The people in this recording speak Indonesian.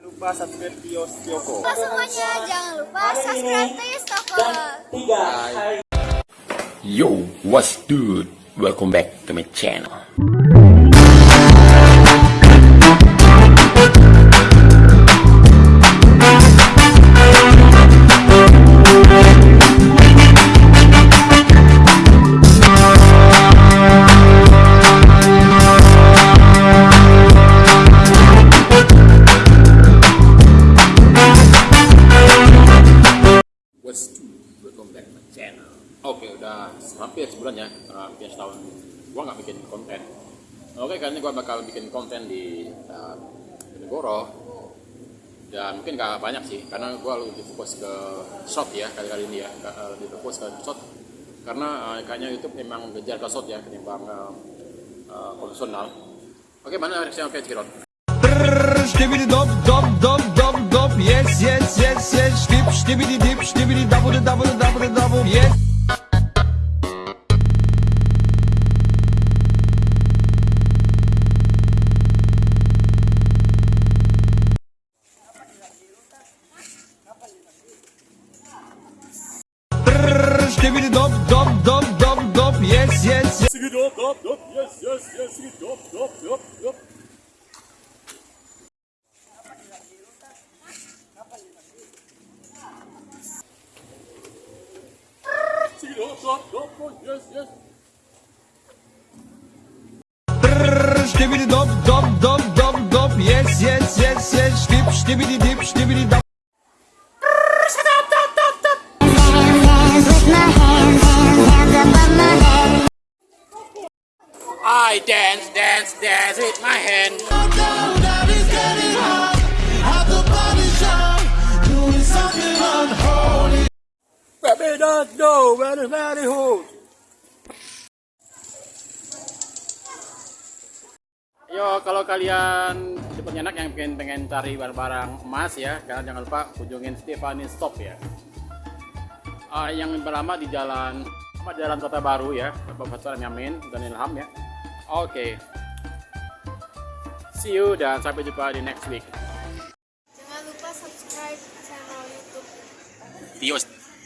lupa subscribe Tio Tioko. Lupa semuanya, jangan lupa subscribe Tistoko. Yo, what's good? Welcome back to my channel. Udah hampir sebulan ya, hampir setahun. Gua nggak bikin konten. Oke, kali ini gua bakal bikin konten di uh, Negoro. Dan mungkin gak banyak sih, karena gua lebih fokus ke shot ya kali-kali ini ya, uh, lebih fokus ke shot. Karena uh, kayaknya YouTube memang ngejar ke shot ya ketimbang uh, uh, konvensional. Oke, mana reaksi oke Ciron? Stibidi dop dop dop dop dop yes yes yes yes Stip stibidi dip stibidi double double double double yes Stibidi dop dop dop dop dop yes yes yes Sigi dop dop dop, yes yes yes, sigi dop dop dop dop. Sigi dop dop dop yes yes. Dop dop dop dop dop yes yes yes yes Stip stibidi dip stibidi dop I dance, dance, dance with my hand. Yo, kalau kalian tipe anak yang pengen pengen cari barang-barang emas ya, kalian jangan lupa kunjungin Stephanie Stop ya. Ah, yang berlama di jalan apa jalan Kota Baru ya, Bapak Pasar Yamin dan Ilham ya. Oke. See you dan sampai jumpa di next week. Jangan lupa subscribe channel YouTube Tio